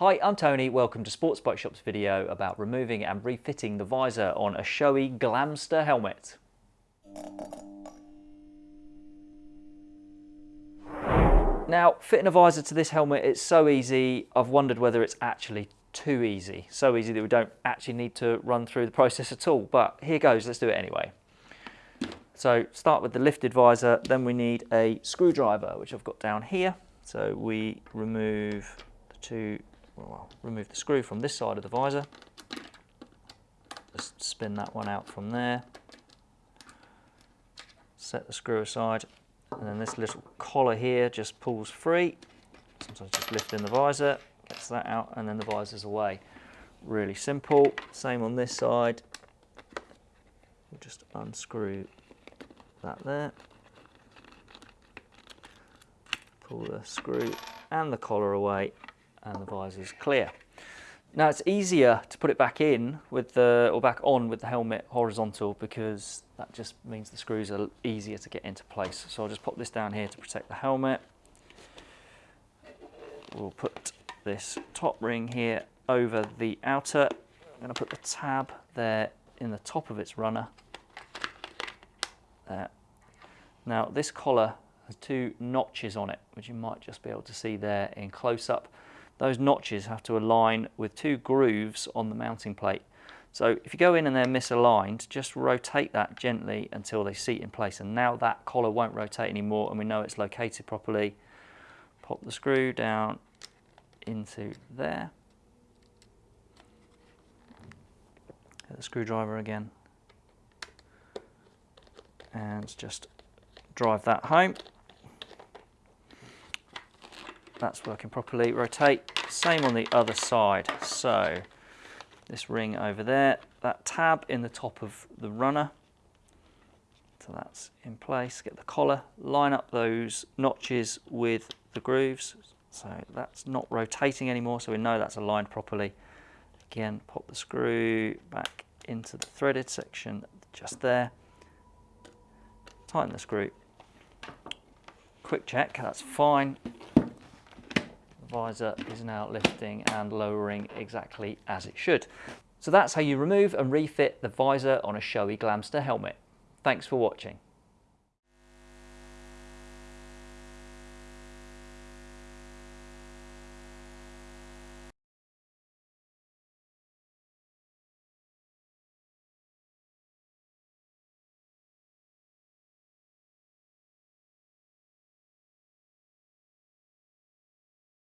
Hi, I'm Tony. Welcome to Sports Bike Shop's video about removing and refitting the visor on a Shoei Glamster helmet. Now, fitting a visor to this helmet, it's so easy. I've wondered whether it's actually too easy. So easy that we don't actually need to run through the process at all. But here goes, let's do it anyway. So start with the lifted visor, then we need a screwdriver, which I've got down here. So we remove the two, well, remove the screw from this side of the visor. Just spin that one out from there. Set the screw aside, and then this little collar here just pulls free. Sometimes just lifting the visor, gets that out, and then the visor's away. Really simple. Same on this side. We'll just unscrew that there. Pull the screw and the collar away and the visor is clear. Now it's easier to put it back in with the, or back on with the helmet horizontal because that just means the screws are easier to get into place. So I'll just pop this down here to protect the helmet. We'll put this top ring here over the outer. I'm going to put the tab there in the top of its runner. There. Now this collar has two notches on it, which you might just be able to see there in close up. Those notches have to align with two grooves on the mounting plate. So if you go in and they're misaligned, just rotate that gently until they seat in place. And now that collar won't rotate anymore and we know it's located properly. Pop the screw down into there. Get the screwdriver again. And just drive that home. That's working properly. Rotate, same on the other side. So this ring over there, that tab in the top of the runner. So that's in place. Get the collar, line up those notches with the grooves. So that's not rotating anymore, so we know that's aligned properly. Again, pop the screw back into the threaded section just there. Tighten the screw. Quick check, that's fine visor is now lifting and lowering exactly as it should. So that's how you remove and refit the visor on a Shoei Glamster helmet. Thanks for watching.